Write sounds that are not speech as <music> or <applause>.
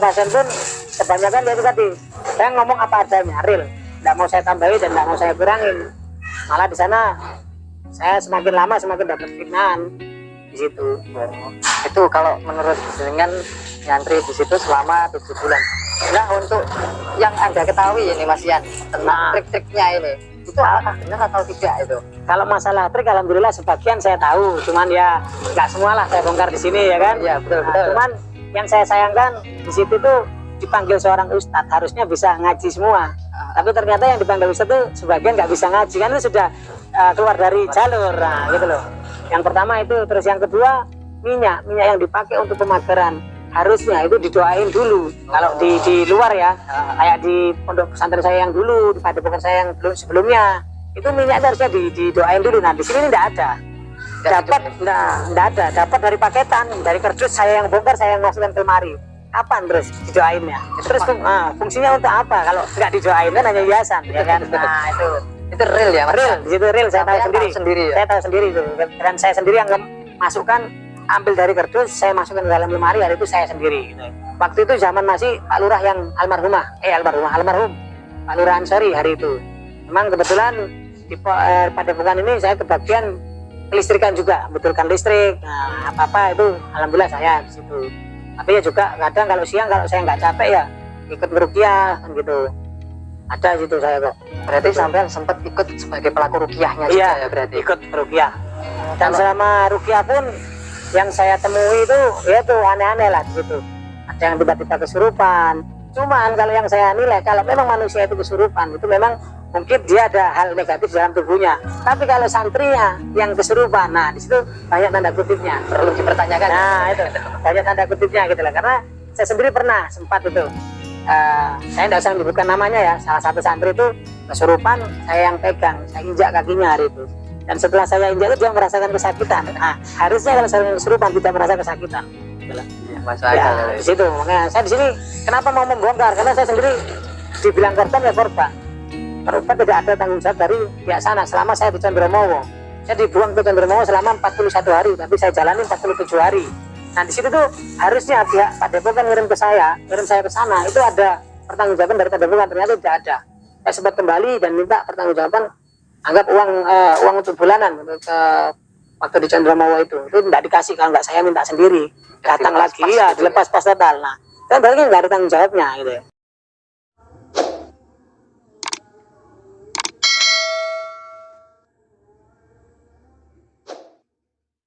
pasien pun kebanyakan ya itu tadi. Saya ngomong apa adanya real nggak mau saya tambahi dan nggak mau saya kurangin. Malah di sana saya semakin lama semakin dapat fitnahan di situ. Itu kalau menurut dengan nyantri di situ selama tujuh bulan. Nah untuk yang anda ketahui ini Mas Yan tentang Nah. trik-triknya ini. Itu apakah benar atau tidak itu? Kalau masalah trik alhamdulillah sebagian saya tahu. Cuman ya nggak semua lah saya bongkar di sini ya kan? Iya, betul, Nah, betul. cuman yang saya sayangkan di situ tuh dipanggil seorang ustadz. Harusnya bisa ngaji semua. Ah. tapi ternyata yang dipanggil ustadz tuh sebagian nggak bisa ngaji kan itu sudah uh, keluar dari jalur. Nah gitu loh. Yang pertama itu terus yang kedua minyak. Minyak yang dipakai untuk pemagaran harusnya itu didoain dulu. Kalau di di luar ya kayak di pondok pesantren saya yang dulu di padepokan saya yang belum sebelumnya itu minyak itu harusnya di, didoain dulu. Nah di sini ini tidak ada dapat enggak, enggak ada. Dapat dari paketan dari kerdus saya yang bongkar saya yang masukkan ke lemari kapan terus didoainnya terus fung- ah, fungsinya untuk apa? Kalau nggak didoain kan hanya hiasan ya kan? <laughs> Nah itu. Itu real ya Mas? Real di situ real. Saya tahu sendiri. tahu sendiri ya? saya tahu sendiri itu. Dan saya sendiri yang masukkan ambil dari kerdus saya masukkan ke dalam lemari hari itu saya sendiri gitu. waktu itu zaman masih Pak Lurah yang almarhumah eh almarhumah almarhum. Pak Lurah Ansori hari itu. Memang kebetulan di eh, pada bukan ini saya kebagian kelistrikan juga betulkan listrik nah, apa apa itu alhamdulillah saya di situ. Tapi ya juga kadang kalau siang kalau saya nggak capek ya ikut merukiah kan gitu. Ada situ saya kok. Berarti sampean sempat ikut sebagai pelaku rukiahnya juga Iya, ya berarti? ikut rukiah. Dan Kalau- selama rukiah pun yang saya temui itu ya itu aneh-aneh lah di situ. Ada yang tiba-tiba kesurupan. Cuman kalau yang saya nilai kalau memang manusia itu kesurupan itu memang mungkin dia ada hal negatif dalam tubuhnya. Tapi kalau santrinya yang kesurupan nah di situ banyak tanda kutipnya. Perlu dipertanyakan. Nah itu. Banyak tanda kutipnya gitu lah karena saya sendiri pernah sempat itu eh, saya tidak usah menyebutkan namanya ya. Salah satu santri itu kesurupan saya yang pegang saya injak kakinya hari itu. Dan setelah saya injak itu dia merasakan kesakitan. Nah harusnya kalau saya kesurupan tidak merasa kesakitan. Gitu lah. Mas ya, Akal di situ. Makanya saya di sini kenapa mau membongkar? Karena saya sendiri dibilang korban ya korban korban tidak ada tanggung jawab dari pihak sana. Selama saya di Chandromowo saya dibuang ke Chandromowo selama 41 hari tapi saya jalani 47 hari. Nah di situ tuh harusnya pihak Pak Depokan ngirim ke saya ngirim saya ke sana itu ada pertanggungjawaban dari Pak Depokan ternyata tidak ada. Saya sempat kembali dan minta pertanggungjawaban anggap uang eh, uang untuk bulanan untuk eh, waktu di Chandromowo itu. Itu tidak dikasih kalau nggak saya minta sendiri. Datang lagi ya gitu dilepas pas total. Nah kan berarti nggak ada tanggung jawabnya gitu ya